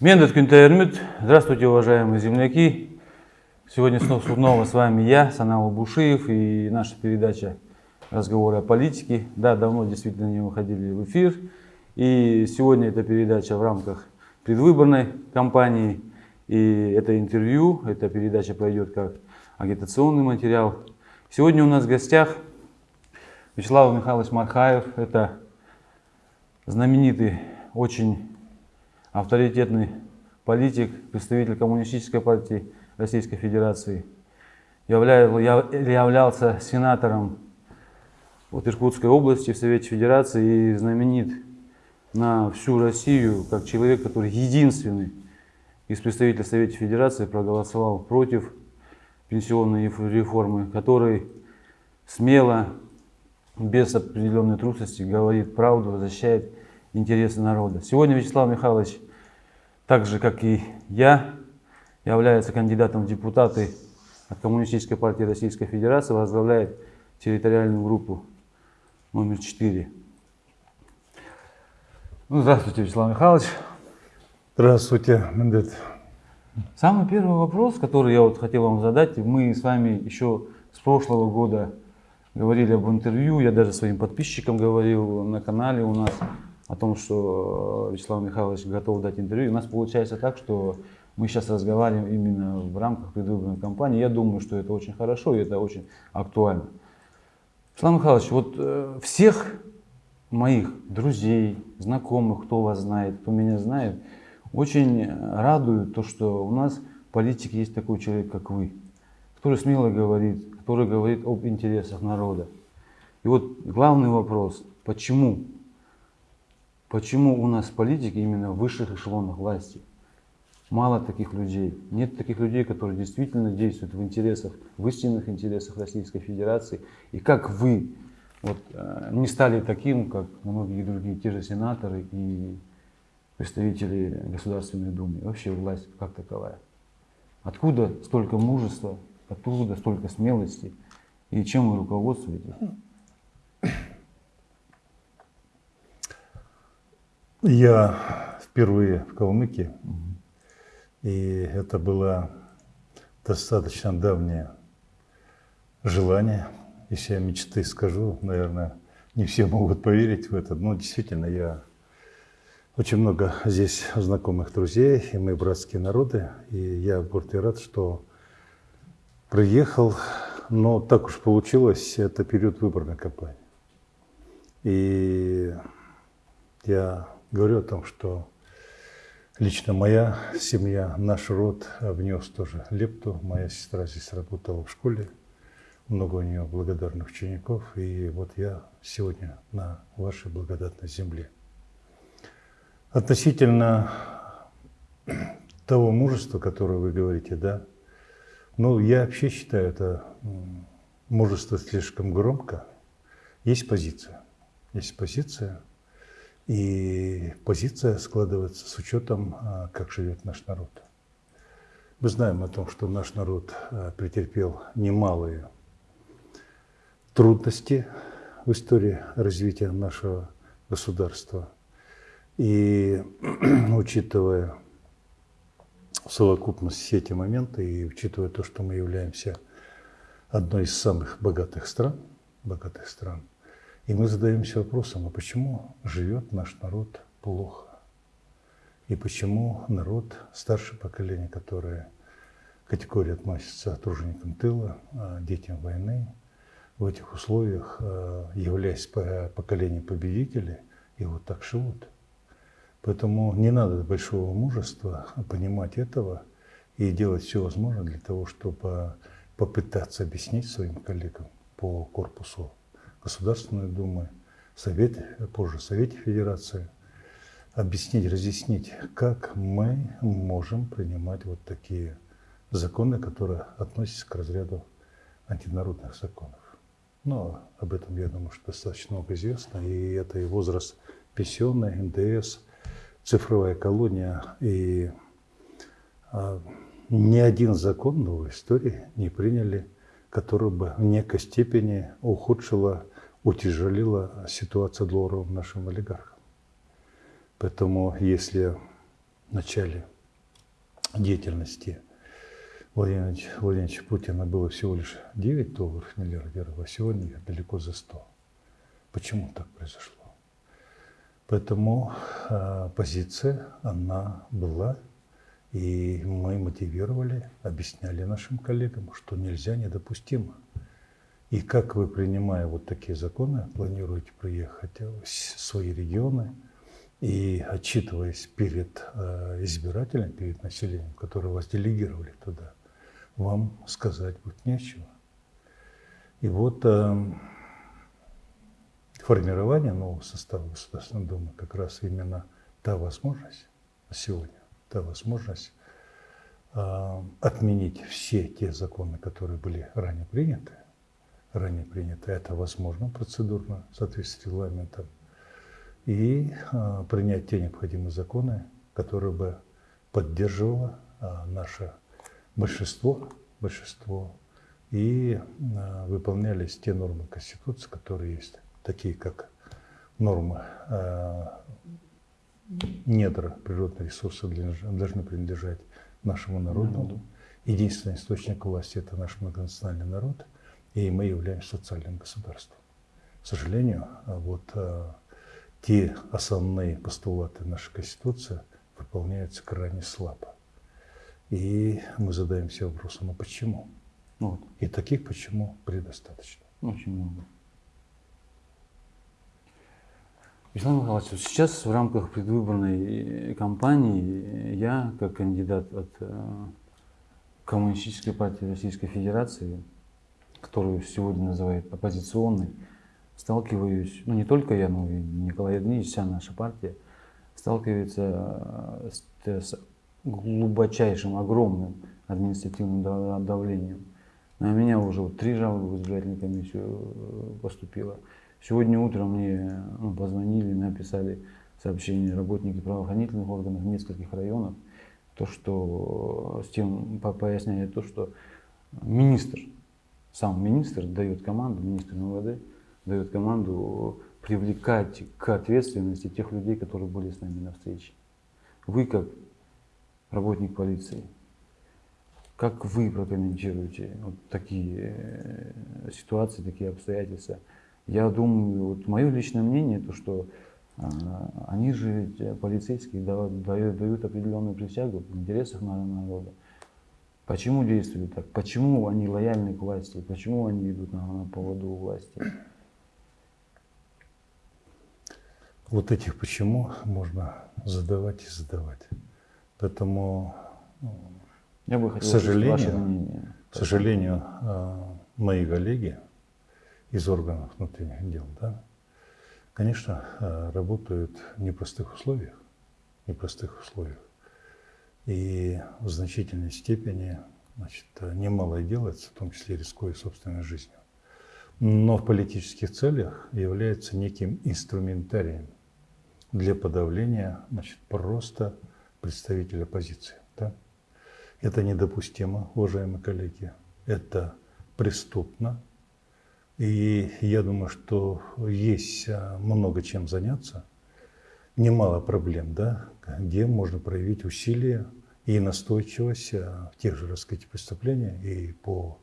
Мендет Кюнтаермют. Здравствуйте, уважаемые земляки. Сегодня снова с вами я, Санал Бушиев, и наша передача «Разговоры о политике». Да, давно действительно не выходили в эфир. И сегодня эта передача в рамках предвыборной кампании. И это интервью, эта передача пройдет как агитационный материал. Сегодня у нас в гостях Вячеслав Михайлович Мархаев. Это знаменитый, очень авторитетный политик, представитель Коммунистической партии Российской Федерации. Являлся сенатором вот Иркутской области в Совете Федерации и знаменит на всю Россию как человек, который единственный из представителей Совета Федерации проголосовал против пенсионной реформы, который смело, без определенной трусости говорит правду, защищает интересы народа. Сегодня Вячеслав Михайлович, так же как и я, является кандидатом в депутаты от Коммунистической партии Российской Федерации, возглавляет территориальную группу номер 4. Ну, здравствуйте, Вячеслав Михайлович. Здравствуйте, Мендет. Самый первый вопрос, который я вот хотел вам задать, мы с вами еще с прошлого года говорили об интервью, я даже своим подписчикам говорил на канале у нас о том, что Вячеслав Михайлович готов дать интервью. У нас получается так, что мы сейчас разговариваем именно в рамках предвыборной кампании. Я думаю, что это очень хорошо и это очень актуально. Вячеслав Михайлович, вот э, всех моих друзей, знакомых, кто вас знает, кто меня знает, очень радует то, что у нас в политике есть такой человек, как вы, который смело говорит, который говорит об интересах народа. И вот главный вопрос, почему? Почему у нас в политике именно в высших эшелонах власти мало таких людей? Нет таких людей, которые действительно действуют в интересах, в истинных интересах Российской Федерации. И как вы вот, э, не стали таким, как многие другие, те же сенаторы и представители Государственной Думы, вообще власть как таковая. Откуда столько мужества, откуда столько смелости и чем вы руководствуетесь? Я впервые в Калмыкии, и это было достаточно давнее желание, если я мечты скажу, наверное, не все могут поверить в это, но действительно я очень много здесь знакомых друзей, и мы братские народы. И я горд и рад, что приехал. Но так уж получилось, это период выборной кампании. И я говорю о том, что лично моя семья, наш род внес тоже лепту. Моя сестра здесь работала в школе. Много у нее благодарных учеников. И вот я сегодня на вашей благодатной земле. Относительно того мужества, которое вы говорите, да, ну, я вообще считаю, это мужество слишком громко. Есть позиция. Есть позиция. И позиция складывается с учетом, а, как живет наш народ. Мы знаем о том, что наш народ а, претерпел немалые трудности в истории развития нашего государства – и учитывая совокупность все эти моменты и учитывая то, что мы являемся одной из самых богатых стран, богатых стран, и мы задаемся вопросом, а почему живет наш народ плохо? И почему народ, старшее поколение, которое категория относится к труженикам тыла, а детям войны, в этих условиях, а, являясь поколением победителей, и вот так живут – Поэтому не надо большого мужества понимать этого и делать все возможное для того, чтобы попытаться объяснить своим коллегам по корпусу Государственной Думы, Совете, позже Совете Федерации, объяснить, разъяснить, как мы можем принимать вот такие законы, которые относятся к разряду антинародных законов. Но об этом, я думаю, что достаточно много известно, и это и возраст пенсионный, НДС – цифровая колония, и а, ни один закон новой истории не приняли, который бы в некой степени ухудшила, утяжелила ситуацию долларовым нашим олигархам. Поэтому если начале деятельности Владимира Владимировича Путина было всего лишь 9 долларов миллиардеров, а сегодня их далеко за 100. Почему так произошло? Поэтому э, позиция, она была, и мы мотивировали, объясняли нашим коллегам, что нельзя, недопустимо. И как вы, принимая вот такие законы, планируете приехать в свои регионы и отчитываясь перед э, избирателем, перед населением, которое вас делегировали туда, вам сказать будет нечего. И вот э, формирование нового состава Государственной Думы как раз именно та возможность сегодня, та возможность э, отменить все те законы, которые были ранее приняты, ранее приняты, это возможно процедурно в соответствии с регламентом, и э, принять те необходимые законы, которые бы поддерживало э, наше большинство, большинство. И э, выполнялись те нормы Конституции, которые есть такие как нормы недра природных ресурсов должны принадлежать нашему народу. Единственный источник власти – это наш многонациональный народ, и мы являемся социальным государством. К сожалению, вот э, те основные постулаты нашей Конституции выполняются крайне слабо. И мы задаемся вопросом, а почему? Вот. И таких почему предостаточно. Очень много. Вячеслав Михайлович, сейчас в рамках предвыборной кампании я, как кандидат от э, Коммунистической партии Российской Федерации, которую сегодня называют оппозиционной, сталкиваюсь, ну не только я, но и Николай Евгеньевич, вся наша партия, сталкивается э, с, с глубочайшим, огромным административным давлением. На меня уже вот три жалобы в избирательную комиссию э, поступило. Сегодня утром мне ну, позвонили, написали сообщение работники правоохранительных органов нескольких районах, то, что с тем поясняет то, что министр, сам министр дает команду, министр МВД дает команду привлекать к ответственности тех людей, которые были с нами на встрече. Вы как работник полиции, как вы прокомментируете вот такие э, ситуации, такие обстоятельства? Я думаю, вот мое личное мнение, то что а, они же, полицейские, дают, дают определенную присягу в интересах народа. Почему действуют так? Почему они лояльны к власти? Почему они идут на, на поводу у власти? Вот этих почему можно задавать и задавать. Поэтому, Я бы хотел к сожалению, ваше мнение. к сожалению, а, мои коллеги, из органов внутренних дел, да, конечно, э, работают в непростых условиях, непростых условиях. И в значительной степени значит, немало делается, в том числе рискуя собственной жизнью. Но в политических целях является неким инструментарием для подавления значит, просто представителя оппозиции. Да? Это недопустимо, уважаемые коллеги. Это преступно, и я думаю, что есть а, много чем заняться, немало проблем, да, где можно проявить усилия и настойчивость а, в тех же, так сказать, преступлениях и по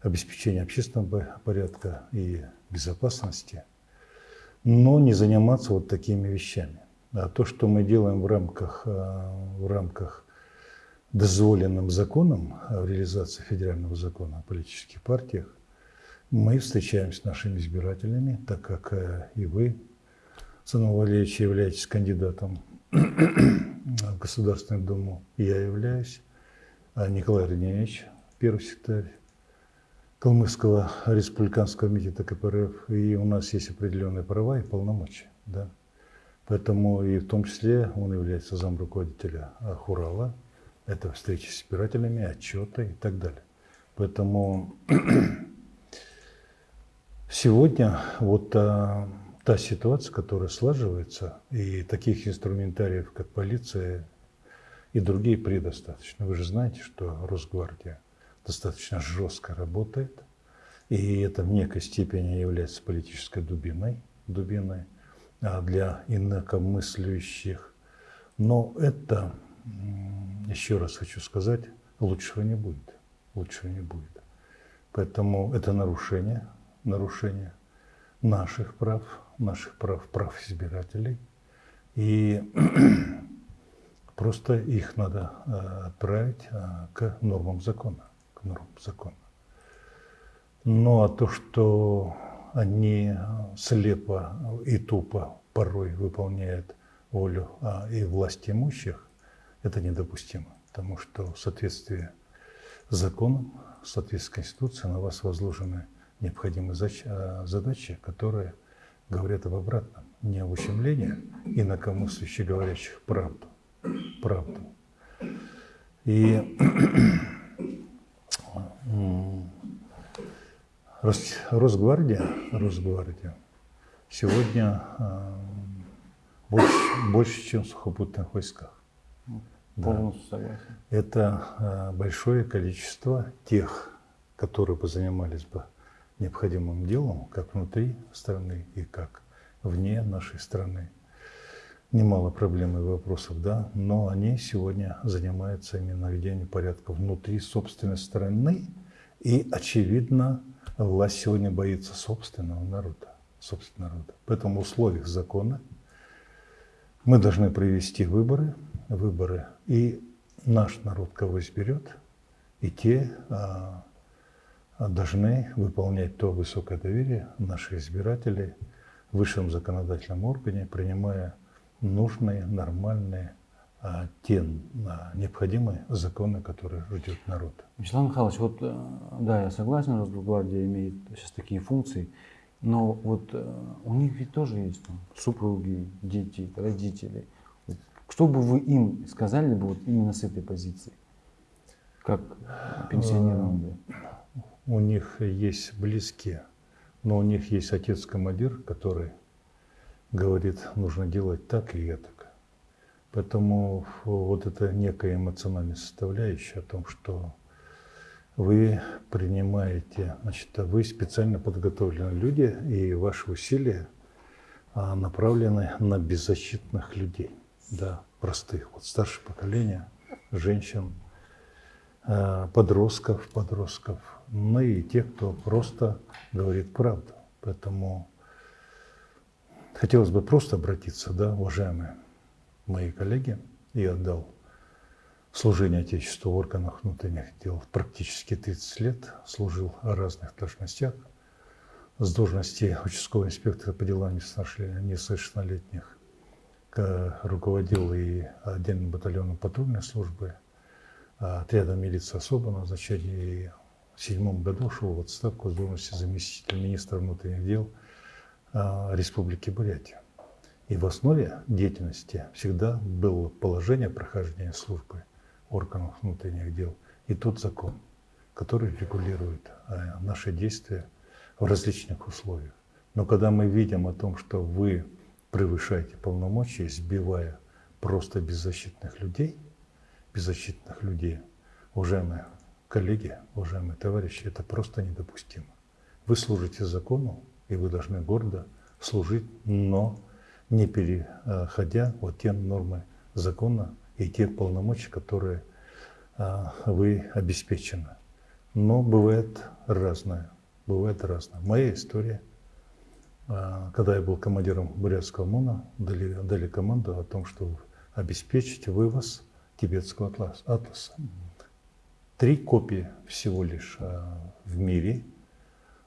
обеспечению общественного порядка и безопасности, но не заниматься вот такими вещами. А то, что мы делаем в рамках, а, в рамках дозволенным законом в реализации федерального закона о политических партиях, мы встречаемся с нашими избирателями, так как э, и вы, Санал Валерьевич, являетесь кандидатом в Государственную Думу, я являюсь, а Николай Родневич, первый секретарь Калмыцкого республиканского комитета КПРФ, и у нас есть определенные права и полномочия. Да? Поэтому и в том числе он является зам руководителя Хурала, это встречи с избирателями, отчеты и так далее. Поэтому Сегодня вот а, та ситуация, которая слаживается, и таких инструментариев, как полиция и другие, предостаточно. Вы же знаете, что Росгвардия достаточно жестко работает, и это в некой степени является политической дубиной, дубиной а для инакомыслящих. Но это, еще раз хочу сказать, лучшего не будет. Лучшего не будет. Поэтому это нарушение, нарушение наших прав, наших прав, прав избирателей. И просто их надо э, отправить э, к нормам закона. К нормам закона. Ну а то, что они слепо и тупо порой выполняют волю а, и власть имущих, это недопустимо. Потому что в соответствии с законом, в соответствии с Конституцией на вас возложены необходимые задачи, которые говорят об обратном. Не об ущемлении инакомыслящих говорящих правду. Правду. И Росгвардия, Росгвардия сегодня э, больше, больше, чем в сухопутных войсках. Полностью да. согласен. Это э, большое количество тех, которые бы занимались бы необходимым делом, как внутри страны и как вне нашей страны. Немало проблем и вопросов, да, но они сегодня занимаются именно наведением порядка внутри собственной страны и, очевидно, Власть сегодня боится собственного народа. Собственного народа. Поэтому в условиях закона мы должны провести выборы, выборы, и наш народ кого изберет, и те а, должны выполнять то высокое доверие наших избирателей в высшем законодательном органе, принимая нужные, нормальные а, те а, необходимые законы, которые ждет народ. Вячеслав Михайлович, вот э, да, я согласен, Росгвардия имеет сейчас такие функции, но вот э, у них ведь тоже есть там, супруги, дети, родители. Что бы вы им сказали бы вот именно с этой позиции, как пенсионерам? У них есть близкие, но у них есть отец-командир, который говорит, нужно делать так и это. Поэтому вот это некая эмоциональная составляющая о том, что вы принимаете, значит, вы специально подготовленные люди, и ваши усилия а, направлены на беззащитных людей, да, простых, вот старшее поколение, женщин, подростков, подростков, ну и тех, кто просто говорит правду. Поэтому хотелось бы просто обратиться, да, уважаемые мои коллеги. И отдал служение Отечеству в органах внутренних дел практически 30 лет, служил в разных должностях, с должности участкового инспектора по делам несовершеннолетних, руководил и отдельным батальоном патрульной службы, а отрядом милиции особо назначения и в седьмом году шел в отставку с должности заместителя министра внутренних дел а, Республики Бурятия. И в основе деятельности всегда было положение прохождения службы органов внутренних дел и тот закон, который регулирует э, наши действия в различных условиях. Но когда мы видим о том, что вы превышаете полномочия, сбивая просто беззащитных людей, беззащитных людей, уважаемые коллеги, уважаемые товарищи, это просто недопустимо. Вы служите закону, и вы должны гордо служить, но не переходя вот те нормы закона и те полномочия, которые а, вы обеспечены. Но бывает разное. Бывает разное. Моя история, а, когда я был командиром Бурятского МОНа, дали, дали команду о том, что обеспечить вывоз тибетского атласа. Три копии всего лишь а, в мире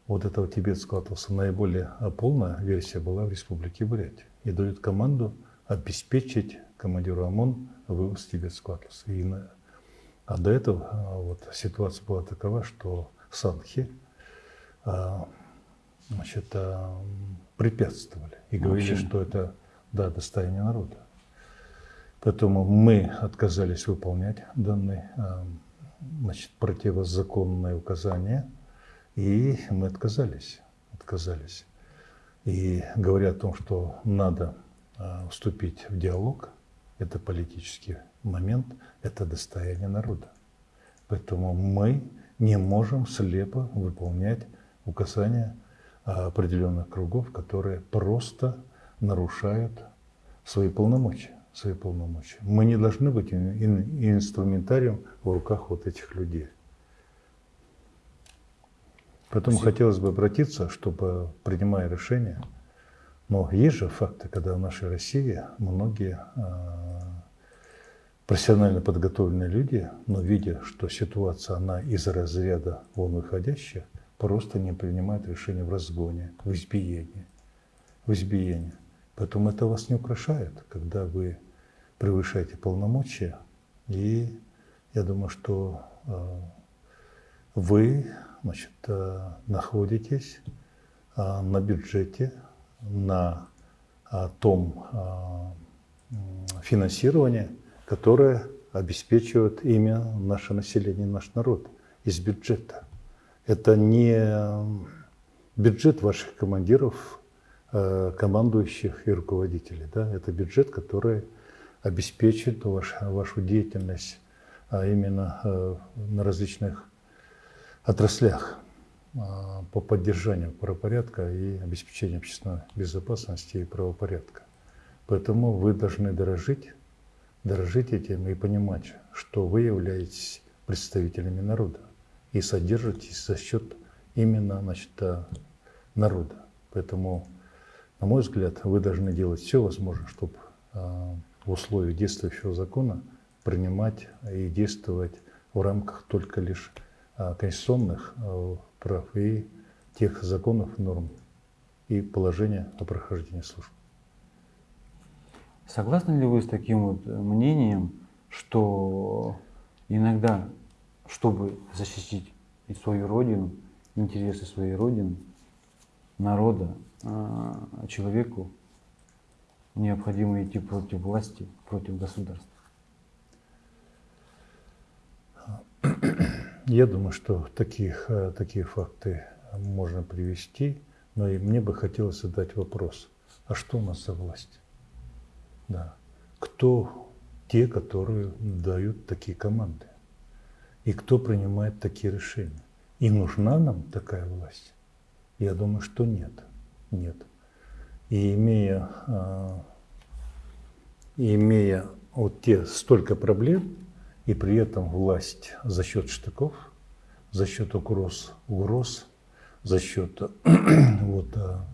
вот этого тибетского атласа. Наиболее полная версия была в Республике Бурятия и дают команду обеспечить командиру ОМОН вывоз тибетского атласа. И на, а до этого а, вот, ситуация была такова, что санхи а, значит, препятствовали и говорили, Вообще. что это да, достояние народа. Поэтому мы отказались выполнять данные а, значит, противозаконные указания, и мы отказались. отказались. И говоря о том, что надо а, вступить в диалог, это политический момент, это достояние народа. Поэтому мы не можем слепо выполнять указания а, определенных кругов, которые просто нарушают свои полномочия. Свои полномочия. Мы не должны быть инструментарием в руках вот этих людей. Поэтому Спасибо. хотелось бы обратиться, чтобы, принимая решения, но есть же факты, когда в нашей России многие э, профессионально подготовленные люди, но видя, что ситуация, она из разряда вон выходящая, просто не принимают решения в разгоне, в избиении. В избиении. Поэтому это вас не украшает, когда вы превышаете полномочия. И я думаю, что э, вы значит, э, находитесь э, на бюджете, на том финансировании, которое обеспечивает имя наше население, наш народ из бюджета. Это не бюджет ваших командиров, командующих и руководителей. Да? Это бюджет, который обеспечит ваш, вашу деятельность а именно э, на различных отраслях а, по поддержанию правопорядка и обеспечению общественной безопасности и правопорядка. Поэтому вы должны дорожить, дорожить этим и понимать, что вы являетесь представителями народа и содержитесь за счет именно значит, э, народа. Поэтому, на мой взгляд, вы должны делать все возможное, чтобы э, в условиях действующего закона принимать и действовать в рамках только лишь а, конституционных а, прав и тех законов, норм и положения о прохождении службы. Согласны ли вы с таким вот мнением, что иногда, чтобы защитить и свою родину, интересы своей родины, народа, человеку необходимо идти против власти, против государства? Я думаю, что таких, э, такие факты можно привести, но и мне бы хотелось задать вопрос, а что у нас за власть? Да. Кто те, которые дают такие команды? И кто принимает такие решения? И нужна нам такая власть? Я думаю, что нет. Нет. И имея, а, имея вот те столько проблем, и при этом власть за счет штыков, за счет угроз, угроз за счет вот, а,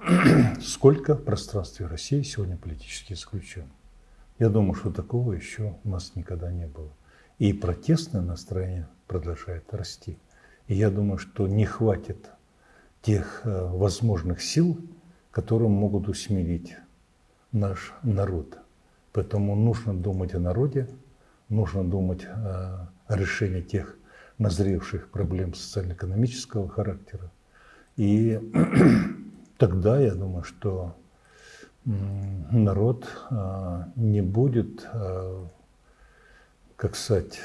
сколько в пространстве России сегодня политически заключен. Я думаю, что такого еще у нас никогда не было. И протестное настроение продолжает расти. И я думаю, что не хватит тех а, возможных сил, которые могут усмирить наш народ. Поэтому нужно думать о народе, нужно думать о решении тех назревших проблем социально-экономического характера. И тогда я думаю, что народ а, не будет, как сказать,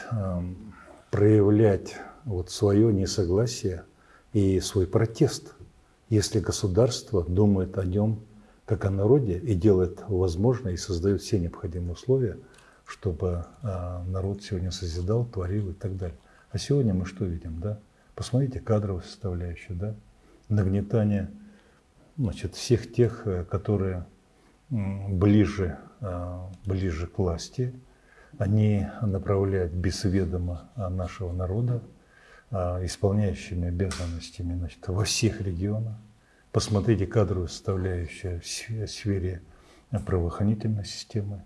проявлять вот свое несогласие и свой протест – если государство думает о нем как о народе и делает возможное и создает все необходимые условия, чтобы а, народ сегодня созидал, творил и так далее. А сегодня мы что видим, да? Посмотрите кадровую составляющую, да? Нагнетание значит, всех тех, э, которые ближе, а, ближе к власти, они направляют без ведома нашего народа исполняющими обязанностями значит, во всех регионах. Посмотрите кадровую составляющую в сфере правоохранительной системы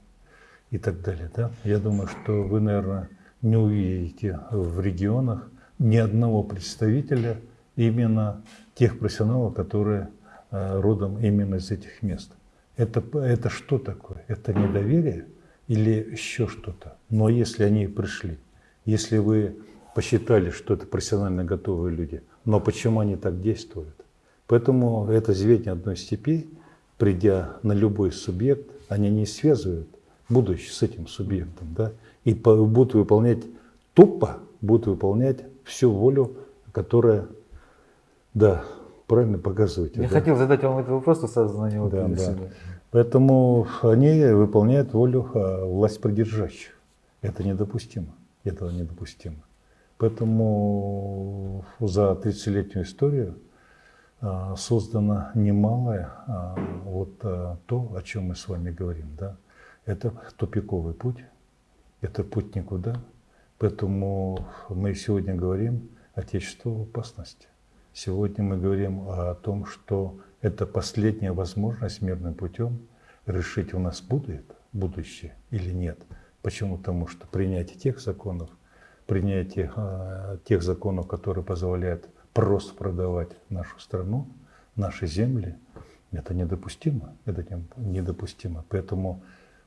и так далее. Да? Я думаю, что вы, наверное, не увидите в регионах ни одного представителя именно тех профессионалов, которые а, родом именно из этих мест. Это, это что такое? Это недоверие или еще что-то? Но если они пришли, если вы посчитали, что это профессионально готовые люди. Но почему они так действуют? Поэтому это звенья одной степи, придя на любой субъект, они не связывают будущее с этим субъектом. Да? И будут выполнять тупо, будут выполнять всю волю, которая, да, правильно показываете. Я да? хотел задать вам этот вопрос, но сразу на него да, да. Поэтому они выполняют волю а, власть придержащих. Это недопустимо. Этого недопустимо. Поэтому за 30-летнюю историю а, создано немалое а, вот а, то, о чем мы с вами говорим. Да? Это тупиковый путь, это путь никуда. Поэтому мы сегодня говорим Отечеству в опасности. Сегодня мы говорим о том, что это последняя возможность мирным путем решить, у нас будет будущее или нет. Почему? Потому что принятие тех законов, принятие э, тех законов, которые позволяют просто продавать нашу страну, наши земли, это недопустимо. Это недопустимо. Поэтому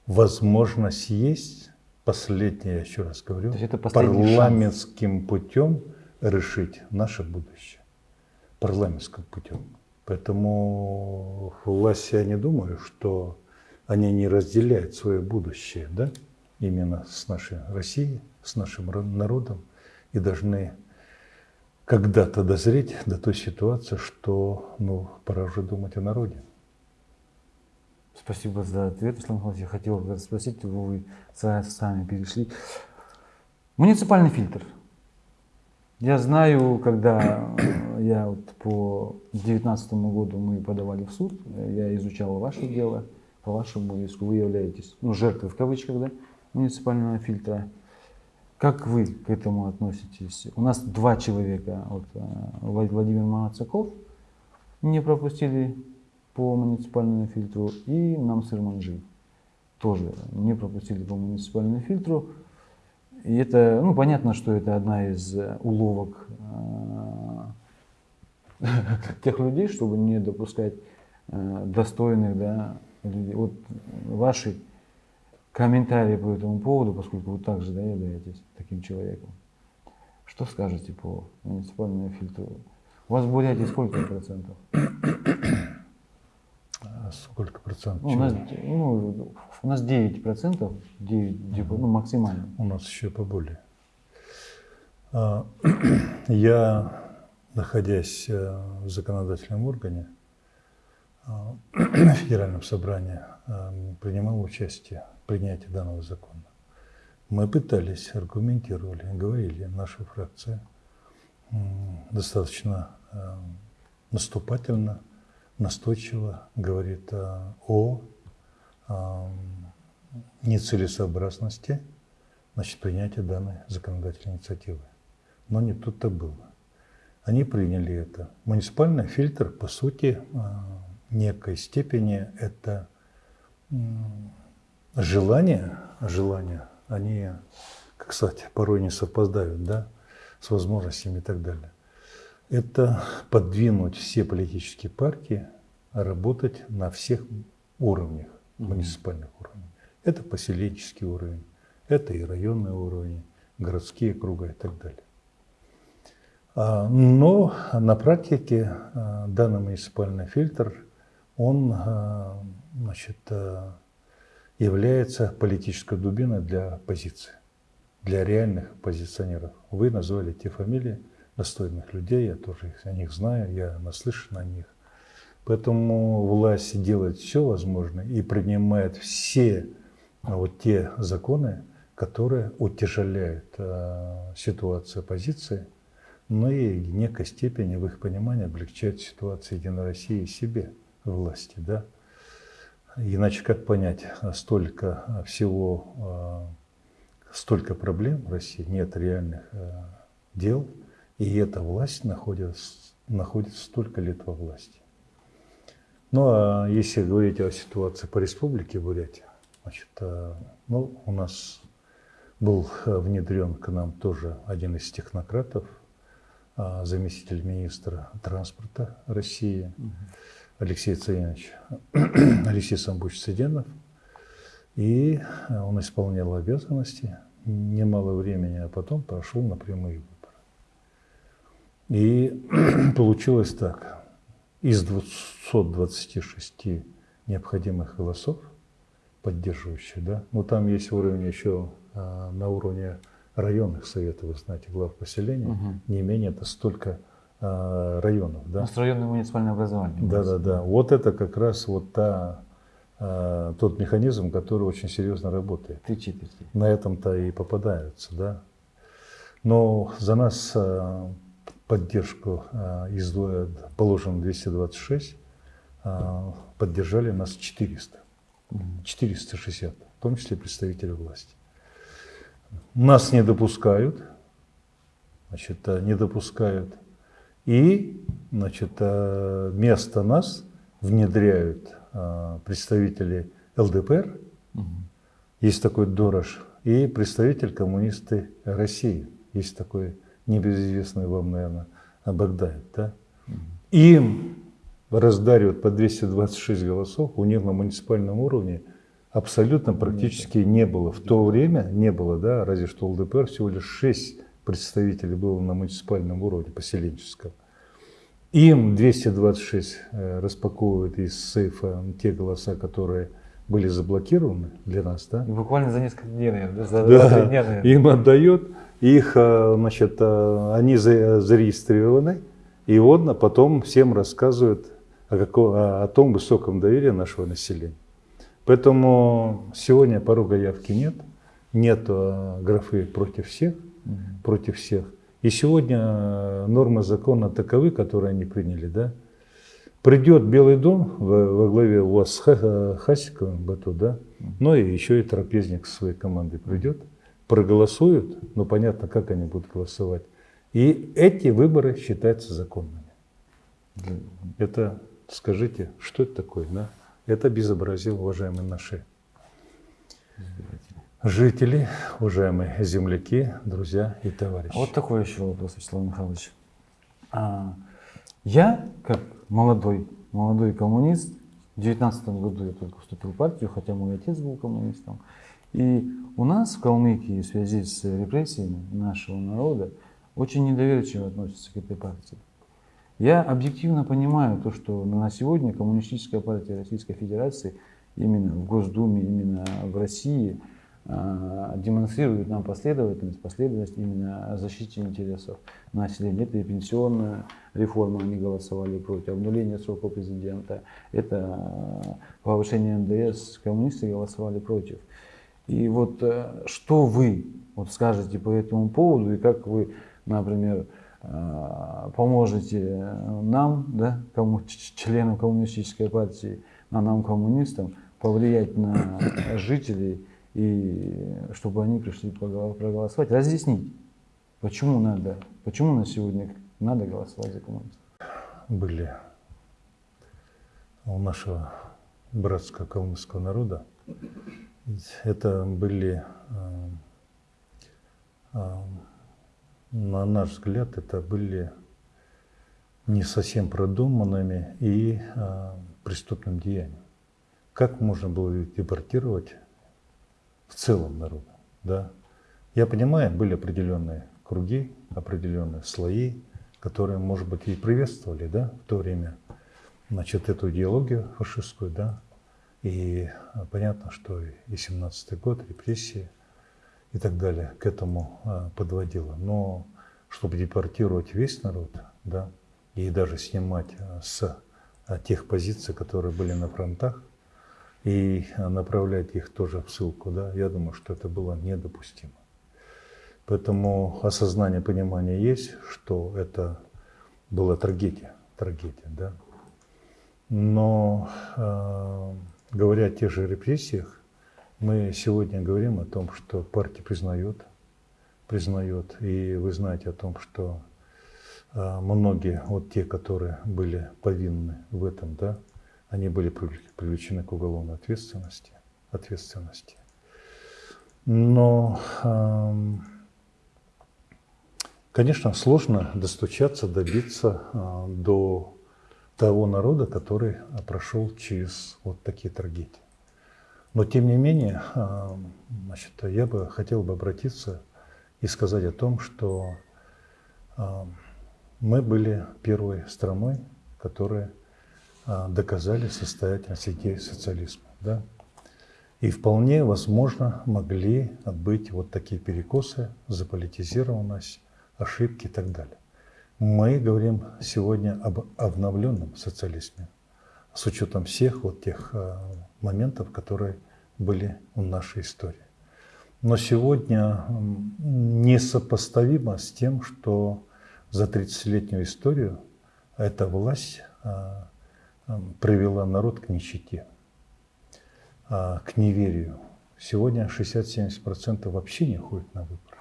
возможность есть, последняя, я еще раз говорю, парламентским шанс. путем решить наше будущее. Парламентским путем. Поэтому власть, я не думаю, что они не разделяют свое будущее, да, именно с нашей Россией, с нашим народом, и должны когда-то дозреть до той ситуации, что ну, пора уже думать о народе. Спасибо за ответ, Ислам Михайлович. Я хотел спросить, вы сами перешли. Муниципальный фильтр. Я знаю, когда я вот по 2019 году мы подавали в суд, я изучал ваше дело, по вашему иску вы являетесь ну, жертвой в кавычках да, муниципального фильтра. Как вы к этому относитесь? У нас два человека, вот, э, Владимир Мацаков, не пропустили по муниципальному фильтру, и нам Манжи тоже не пропустили по муниципальному фильтру. И это, ну, понятно, что это одна из э, уловок э, тех людей, чтобы не допускать достойных да, людей. Вот ваши комментарии по этому поводу, поскольку вы также да, являетесь таким человеком. Что скажете по муниципальному фильтру? У вас в Бурятии сколько процентов? А сколько процентов? Ну, у, нас, ну, у нас 9 процентов, 9, ну, максимально. У нас еще поболее. А, я, находясь э, в законодательном органе, в э, Федеральном собрании, э, принимал участие в принятии данного закона. Мы пытались, аргументировали, говорили, наша фракция достаточно наступательно настойчиво говорит э, о нецелесообразности значит, принятия данной законодательной инициативы. Но не тут-то было. Они приняли это. Муниципальный фильтр, по сути, э, некой степени это желание, желания, они, кстати, порой не совпадают, да, с возможностями и так далее это подвинуть все политические партии работать на всех уровнях, муниципальных уровнях. Это поселенческий уровень, это и районный уровень, городские круга и так далее. А, но на практике а, данный муниципальный фильтр, он а, значит, является политической дубиной для оппозиции, для реальных позиционеров. Вы назвали те фамилии, достойных людей, я тоже их, о них знаю, я наслышан о них. Поэтому власть делает все возможное и принимает все а, вот те законы, которые утяжеляют э, ситуацию оппозиции, но и в некой степени, в их понимании, облегчают ситуацию Единой России и себе, власти. Да? Иначе как понять, столько всего, э, столько проблем в России, нет реальных дел – и эта власть находится, находится столько лет во власти. Ну а если говорить о ситуации по республике Бурятия, значит, ну, у нас был внедрен к нам тоже один из технократов, заместитель министра транспорта России Алексей Царевич, Алексей Самбуч Цыденов. И он исполнял обязанности немало времени, а потом прошел на прямые выборы. И получилось так. Из 226 необходимых голосов, поддерживающих, да, ну там есть уровень еще а, на уровне районных советов, вы знаете, глав поселения, угу. не менее это столько районов. Да? У нас районное муниципальное образование. Да, да, да. Вот это как раз вот та, а, тот механизм, который очень серьезно работает. Три четверти. На этом-то и попадаются, да. Но за нас а, поддержку э, из положено 226, э, поддержали нас 400. 460. том числе представители власти. Нас не допускают, значит, э, не допускают. И значит, э, вместо нас внедряют э, представители ЛДПР, есть такой Дорож, и представитель коммунисты России, есть такой небезызвестный вам, наверное, Богдаев. Да? Им раздаривают по 226 голосов, у них на муниципальном уровне абсолютно практически не было. В то время не было, да, разве что ЛДПР всего лишь 6 представителей было на муниципальном уровне, поселенческом. Им 226 э, распаковывают из сейфа те голоса, которые были заблокированы для нас. Да? Буквально за несколько дней, наверное, за да, дня, наверное. Им отдает, их, э, значит, э, они зарегистрированы, и он потом всем рассказывает о, каком, о том высоком доверии нашего населения. Поэтому сегодня порога явки нет, нет графы против всех, против всех. И сегодня э, нормы закона таковы, которые они приняли, да. Придет Белый дом во, во главе у вас с э, Хасиковым, Бату, да, ну и еще и трапезник со своей командой придет, проголосуют, ну понятно, как они будут голосовать. И эти выборы считаются законными. Это, скажите, что это такое, да? Это безобразие, уважаемые наши жители, уважаемые земляки, друзья и товарищи. Вот такой еще вопрос, Вячеслав Михайлович. А, я, как молодой, молодой коммунист, в 19 году я только вступил в партию, хотя мой отец был коммунистом. И у нас в Калмыкии в связи с репрессиями нашего народа очень недоверчиво относятся к этой партии. Я объективно понимаю то, что на сегодня Коммунистическая партия Российской Федерации именно в Госдуме, именно в России – демонстрирует нам последовательность, последовательность именно защите интересов населения. Это и пенсионная реформа, они голосовали против, обнуление срока президента, это а, повышение НДС, коммунисты голосовали против. И вот э, что вы вот скажете по этому поводу и как вы, например, а, поможете нам, да, кому, членам коммунистической партии, а нам, коммунистам, повлиять на жителей и чтобы они пришли проголосовать, разъяснить, почему надо, почему на сегодня надо голосовать за коммунистов. Были у нашего братского калмыцкого народа, это были, э, э, на наш взгляд, это были не совсем продуманными и э, преступным деянием. Как можно было депортировать в целом народа. Да? Я понимаю, были определенные круги, определенные слои, которые, может быть, и приветствовали да, в то время значит, эту идеологию фашистскую. Да? И а, понятно, что и 17-й год, репрессии и так далее к этому а, подводило. Но чтобы депортировать весь народ, да, и даже снимать а, с тех позиций, которые были на фронтах, и направлять их тоже в ссылку, да, я думаю, что это было недопустимо. Поэтому осознание, понимание есть, что это была трагедия, трагедия, да. Но э, говоря о тех же репрессиях, мы сегодня говорим о том, что партия признает, признает, и вы знаете о том, что э, многие, вот те, которые были повинны в этом, да, они были привлечены к уголовной ответственности. ответственности. Но, конечно, сложно достучаться, добиться а, до того народа, который прошел через вот такие трагедии. Но, тем не менее, значит, я бы хотел бы обратиться и сказать о том, что мы были первой страной, которая доказали состоятельность идеи социализма. Да? И вполне возможно могли быть вот такие перекосы, заполитизированность, ошибки и так далее. Мы говорим сегодня об обновленном социализме с учетом всех вот тех а, моментов, которые были в нашей истории. Но сегодня несопоставимо с тем, что за 30-летнюю историю эта власть а, привела народ к нищете, а, к неверию, Сегодня 60-70% вообще не ходят на выборы.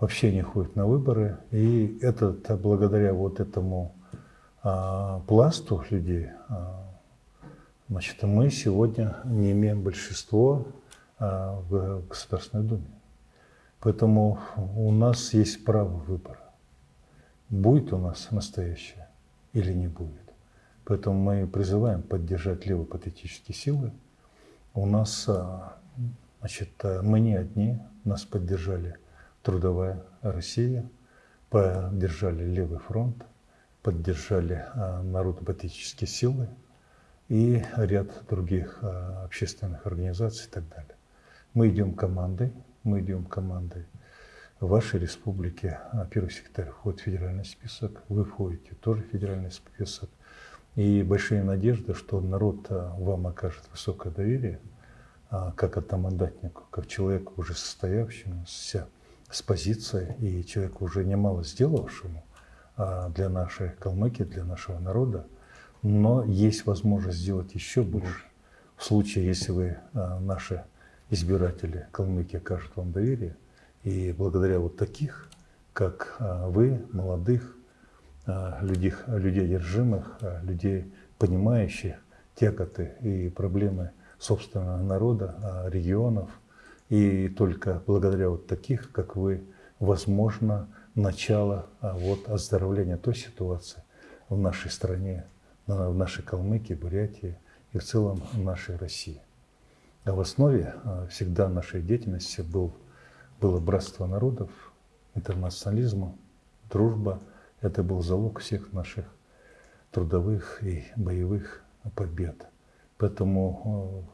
Вообще не ходят на выборы. И это благодаря вот этому а, пласту людей, а, значит, мы сегодня не имеем большинство а, в Государственной Думе. Поэтому у нас есть право выбора. Будет у нас настоящее или не будет. Поэтому мы призываем поддержать левопатетические силы. У нас, а, значит, мы не одни, нас поддержали Трудовая Россия, поддержали Левый фронт, поддержали а, народно-патриотические силы и ряд других а, общественных организаций и так далее. Мы идем командой, мы идем командой. В вашей республике первый секретарь входит в федеральный список, вы входите тоже в федеральный список. И большие надежды, что народ вам окажет высокое доверие, как одномандатнику, как человеку уже состоявшемуся с позицией и человеку уже немало сделавшему, а, для нашей Калмыкии, для нашего народа, но есть возможность сделать еще больше. В случае, если вы, а, наши избиратели Калмыкии, окажут вам доверие, и благодаря вот таких, как а, вы, молодых, людей, людей одержимых, людей, понимающих тяготы и проблемы собственного народа, регионов, и только благодаря вот таких, как вы, возможно, начало вот, оздоровления той ситуации в нашей стране, в нашей Калмыкии, Бурятии и в целом в нашей России. А в основе всегда нашей деятельности был, было братство народов, интернационализм, дружба. Это был залог всех наших трудовых и боевых побед. Поэтому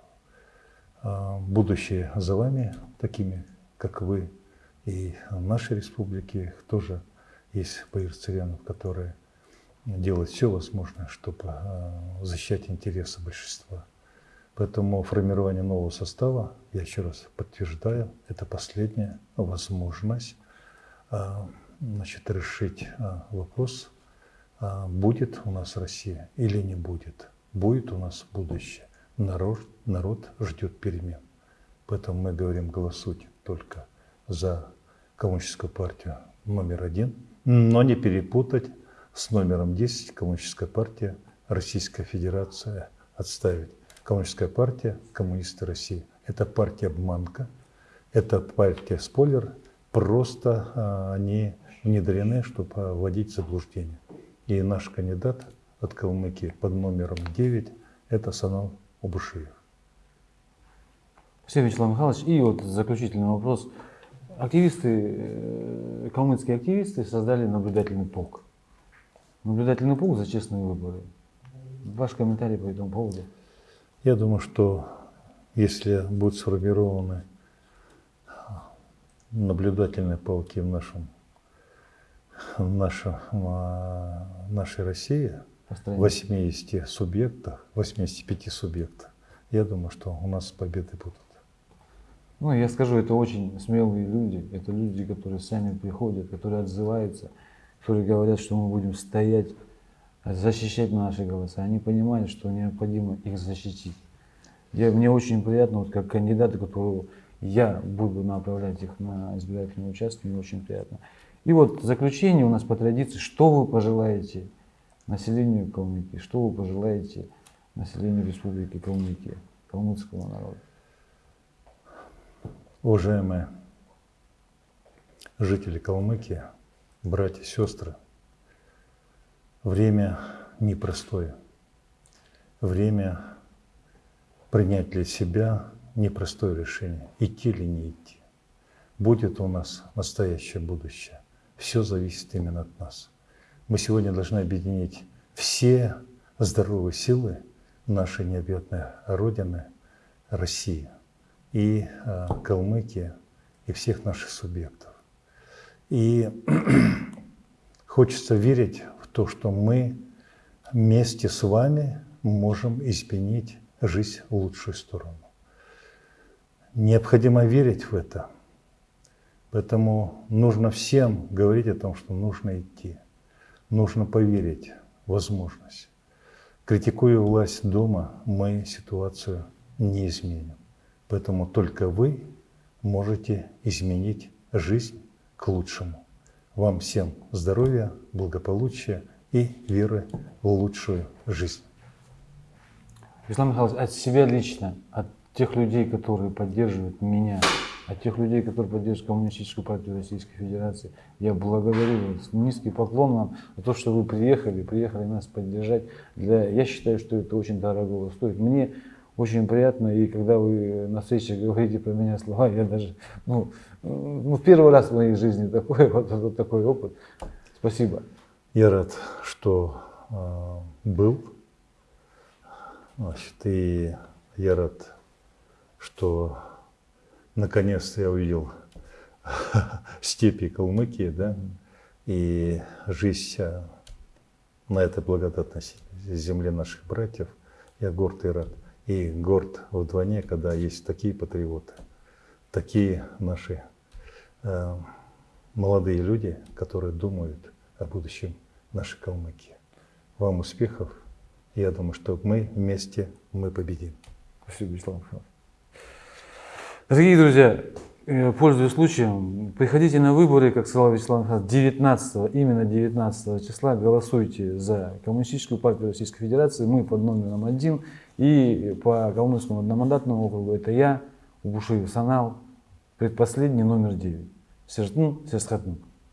а, будущее за вами, такими, как вы, и нашей республике тоже есть боярцерянов, которые делают все возможное, чтобы а, защищать интересы большинства. Поэтому формирование нового состава, я еще раз подтверждаю, это последняя возможность значит, решить а, вопрос, будет у нас Россия или не будет. Будет у нас будущее. Народ, народ ждет перемен. Поэтому мы говорим, голосуйте только за Коммунистическую партию номер один, но не перепутать с номером 10 Коммунистическая партия Российская Федерация отставить. Коммунистическая партия Коммунисты России. Это партия обманка, это партия спойлер, просто а, они внедрены, чтобы вводить в заблуждение. И наш кандидат от Калмыкии под номером 9 это Санал Убушиев. Спасибо, Вячеслав Михайлович. И вот заключительный вопрос. Активисты, э, калмыцкие активисты создали наблюдательный полк. Наблюдательный полк за честные выборы. Ваш комментарий по этому поводу? Я думаю, что если будут сформированы наблюдательные полки в нашем в нашем, а, нашей России, в 80 субъектах, 85 субъектах, я думаю, что у нас победы будут. Ну, я скажу, это очень смелые люди. Это люди, которые сами приходят, которые отзываются, которые говорят, что мы будем стоять, защищать наши голоса. Они понимают, что необходимо их защитить. Я, мне очень приятно, вот как кандидаты, которого я буду направлять их на избирательные участки, мне очень приятно. И вот заключение у нас по традиции, что вы пожелаете населению Калмыкии, что вы пожелаете населению Республики Калмыкия, калмыцкому народу? Уважаемые жители Калмыкии, братья сестры, время непростое. Время принять для себя непростое решение, идти или не идти. Будет у нас настоящее будущее. Все зависит именно от нас. Мы сегодня должны объединить все здоровые силы нашей необъятной Родины, России – и э, Калмыкия, и всех наших субъектов. И хочется верить в то, что мы вместе с вами можем изменить жизнь в лучшую сторону. Необходимо верить в это. Поэтому нужно всем говорить о том, что нужно идти. Нужно поверить в возможность. Критикуя власть дома, мы ситуацию не изменим. Поэтому только вы можете изменить жизнь к лучшему. Вам всем здоровья, благополучия и веры в лучшую жизнь. Ислам Михайлович, от себя лично, от тех людей, которые поддерживают меня, от тех людей, которые поддерживают Коммунистическую партию Российской Федерации, я благодарю вас. Низкий поклон вам за то, что вы приехали, приехали нас поддержать. Для, я считаю, что это очень дорого стоит. Мне очень приятно, и когда вы на встрече говорите про меня слова, я даже, ну, ну первый раз в моей жизни такой, вот, вот такой опыт. Спасибо. Я рад, что э, был. Значит, и я рад, что наконец-то я увидел степи Калмыкии, да, и жизнь на этой благодатной земле наших братьев. Я горд и рад. И горд вдвойне, когда есть такие патриоты, такие наши э, молодые люди, которые думают о будущем нашей Калмыкии. Вам успехов. Я думаю, что мы вместе, мы победим. Спасибо, Ислам Дорогие друзья, э, пользуясь случаем, приходите на выборы, как сказал Вячеслав Михайлович, 19, именно 19 числа голосуйте за Коммунистическую партию Российской Федерации. Мы под номером один. И по Калмыцкому одномандатному округу это я, Убушиев Санал, предпоследний номер 9. Сержтун Сесхатнук.